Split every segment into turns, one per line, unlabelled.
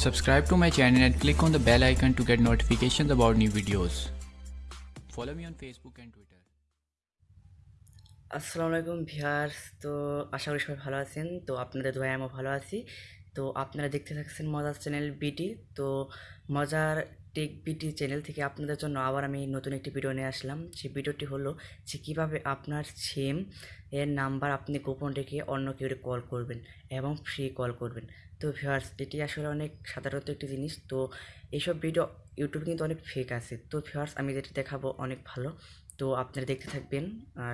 Subscribe to my channel and click on the bell icon to get notifications about new videos. Follow me on Facebook and Twitter.
আসসালামু আলাইকুম viewers তো আশা করি সবাই ভালো আছেন তো আপনাদের দোয়ায় আমিও ভালো আছি তো আপনারা দেখতে থাকছেন মজার চ্যানেল বিটি তো মজার টেক বিটি চ্যানেল থেকে আপনাদের জন্য আবার আমি নতুন একটি ভিডিও নিয়ে আসলাম। সেই ভিডিওটি হলো যে কীভাবে আপনার সিম এর নাম্বার আপনি গোপন রেখে অন্য কেউ কল করবেন এবং ফ্রি কল করবেন। তো ভিউয়ার্স এটি আসলে অনেক সাধারণত একটি জিনিস। তো এইসব ভিডিও ইউটিউবে কিন্তু অনেক ফেক আছে। তো ভিউয়ার্স আমি যেটি দেখাবো অনেক ভালো। তো আপনারা দেখতে থাকবেন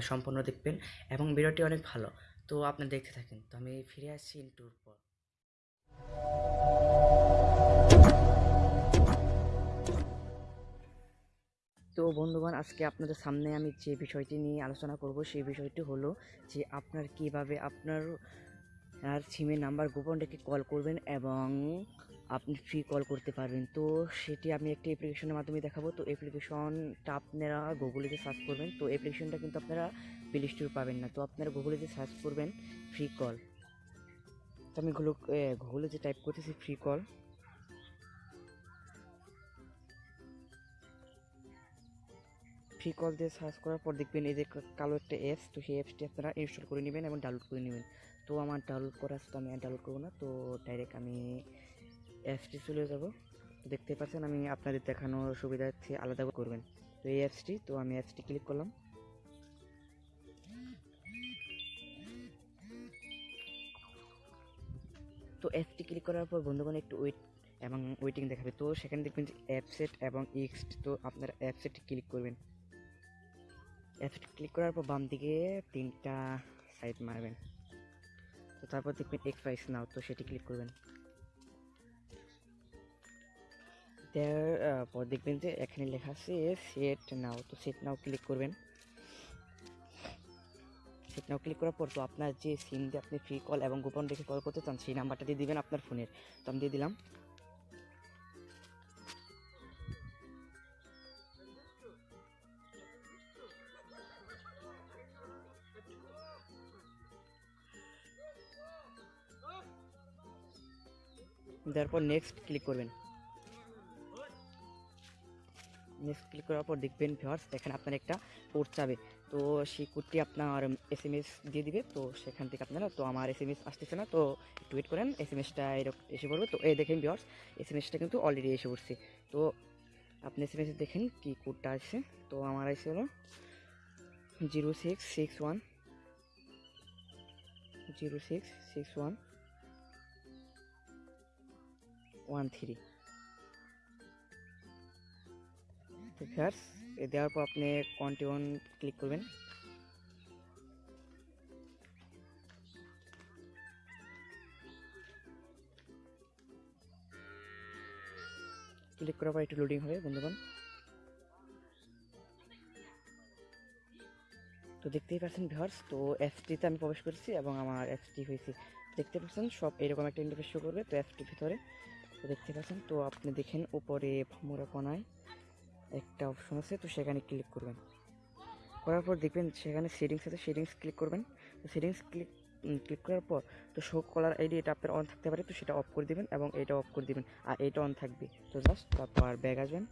সম্পূর্ণ দেখবেন এবং ভিডিওটি অনেক ভালো। তো আপনারা দেখতে থাকেন। তো আমি ফিরে আসছি ইন্টুর পর। আজকে আপনাদের সামনে আমি যে বিষয়টি নিয়ে আলোচনা করব, সেই বিষয়টি হলো যে আপনার কীভাবে আপনার আর সিমের নাম্বার গোপন রেখে কল করবেন এবং আপনি ফ্রি কল করতে পারবেন। তো সেটি আমি একটি অ্যাপ্লিকেশনের মাধ্যমে দেখাবো। তো অ্যাপ্লিকেশনটা আপনারা গুগলে যে সার্চ করবেন, তো অ্যাপ্লিকেশনটা কিন্তু আপনারা প্লে স্টোর পাবেন না। তো আপনারা গুগলে যে সার্চ করবেন ফ্রি কল তো আমি গুলো গুগলে যে টাইপ করতেছি ফ্রি কল ফ্রি কল দিয়ে সার্চ করার পর দেখবেন এই যে কালো একটা অ্যাপস তো সেই অ্যাপসটি আপনারা ইনস্টল করে নেবেন এবং ডাউনলোড করে নেবেন। তো আমার ডাউনলোড করা আছে তো আমি ডাউনলোড করব না, তো ডাইরেক্ট আমি অ্যাপসটি চলে যাব। দেখতে পাচ্ছেন আমি আপনাদের দেখানোর সুবিধার্থে আলাদা করে করবেন। তো এই অ্যাপসটি তো আমি অ্যাপসটি ক্লিক করলাম। তো অ্যাপসটি ক্লিক করার পর বন্ধুগণ একটু ওয়েট এবং ওয়েটিং দেখাবে। তো সেখানে দেখবেন যে অ্যাপসেট এবং এক্সট তো আপনারা অ্যাপসেটে ক্লিক করবেন। অ্যাপসেট ক্লিক করার পর বাম দিকে তিনটা সাইড মারবেন। তো তারপর দেখবেন এক্স প্রাইস নাও তো সেটি ক্লিক করবেন। দেওয়ার পর দেখবেন যে এখানে লেখা আছে সেট নাও তো সেট নাও ক্লিক করবেন। সেট নাও ক্লিক করার পর তো আপনার যে সিম দিয়ে আপনি ফ্রি কল এবং গোপন রেখে কল করতে চান, সেই নাম্বারটা দিয়ে দিবেন আপনার ফোনের তো আমি দিয়ে দিলাম। দেওয়ার পর নেক্সট ক্লিক করবেন। নেক্সট ক্লিক করার পর দেখবেন ভিউয়ার্স এখানে আপনার একটা কোড চাবে। তো সেই কোডটি আপনার এস এম এস দিয়ে দিবে। তো সেখান থেকে আপনারা, তো আমার এস এম এস আসতেছে না, তো একটু ওয়েট করেন। এস এম এসটা এরকম এসে পড়বে। তো এই দেখেন ভিউয়ার্স এস এম এসটা কিন্তু অলরেডি এসে পড়ছে। তো আপনি এস এম এস দেখেন কি কোডটা আসছে। তো আমার আসছে হলো zero six six one zero six six one one three তো এ দেওয়ার পর আপনি কন্টিনিউ ক্লিক করবেন। ক্লিক করার পর একটু লোডিং হবে, বন্ধুগণ। তো দেখতেই পাচ্ছেন ভিউয়ার্স তো অ্যাপসটিতে আমি প্রবেশ করেছি এবং আমার অ্যাপসটি হয়েছে। দেখতে পাচ্ছেন সব এরকম একটা ইন্টারফেস শো করবে, তো অ্যাপসটির ভিতরে দেখতে পাচ্ছেন, তো আপনি দেখেন উপরে মোড়া কোনায় একটা অপশন আছে, তো সেখানে ক্লিক করবেন। করার পর দেখবেন সেখানে সেটিংস আছে সেটিংস ক্লিক করবেন। তো সেটিংস ক্লিক ক্লিক করার পর তো শো কলার আইডি এটা আপনার অন থাকতে পারে, তো সেটা অফ করে দিবেন এবং এটা অফ করে দিবেন। আর এটা অন থাকবে। তো জাস্ট তারপর ব্যাগ আসবেন।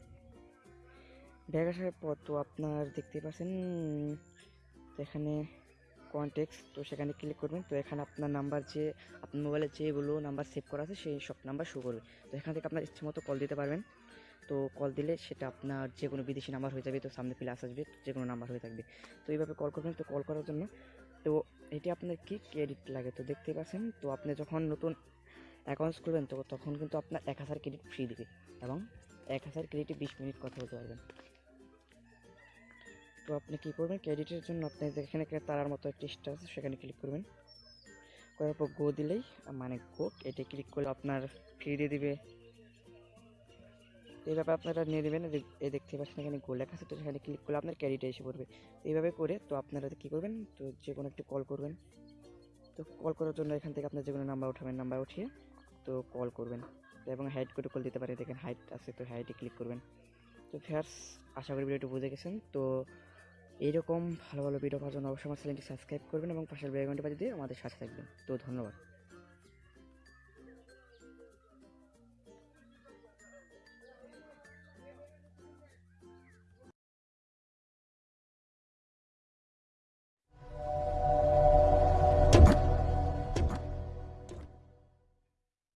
ব্যাগ আসার পর তো আপনার দেখতে পাচ্ছেন এখানে কন্টেক্স তো সেখানে ক্লিক করবেন। তো এখানে আপনার নাম্বার যে, আপনার মোবাইলে যেগুলো নাম্বার সেভ করা আছে, সেই সব নাম্বার শো করবে। তো এখান থেকে আপনার ইচ্ছে মতো কল দিতে পারবেন। তো কল দিলে সেটা আপনার যে কোনো বিদেশি নাম্বার হয়ে যাবে, তো সামনে প্লাস আসবে যে কোনো নাম্বার হয়ে থাকবে। তো এইভাবে কল করবেন, তো কল করার জন্য। তো এটি আপনার কি ক্রেডিট লাগে? তো দেখতে পাচ্ছেন, তো আপনি যখন নতুন অ্যাকাউন্টস খুলবেন, তো তখন কিন্তু আপনার এক হাজার ক্রেডিট ফ্রি দিবে এবং এক হাজার ক্রেডিটে বিশ মিনিট কথা বলতে পারবেন। তো আপনি কী করবেন? ক্রেডিটের জন্য আপনি যেখানে তারার মতো একটি স্টার আছে, সেখানে ক্লিক করবেন। করার পর গো দিলেই মানে গো এটা ক্লিক করলে আপনার ফ্রি দিয়ে দিবে। এইভাবে আপনারা নিয়ে নেবেন এই দেখতে পাচ্ছেন এখানে গোল লেখা আছে, তো সেখানে ক্লিক করলে আপনার ক্যারিটা এসে পড়বে। এইভাবে করে, তো আপনারা কী করবেন? তো যে কোনো একটি কল করবেন। তো কল করার জন্য এখান থেকে আপনার যে কোনো নাম্বার উঠাবেন নাম্বার উঠিয়ে, তো কল করবেন। এবং হাইড করে কল দিতে পারে দেখেন হাইট আছে, তো হাইটে ক্লিক করবেন। তো ফেয়ার্স আশা করি ভিডিওটি বুঝে গেছেন। তো এইরকম ভালো ভালো ভিডিও পাওয়ার জন্য অবশ্যই আমার চ্যানেলটি সাবস্ক্রাইব করবেন এবং পাশের বেল আইকনটি বাজিয়ে দিয়ে আমাদের সাথে থাকবেন। তো ধন্যবাদ।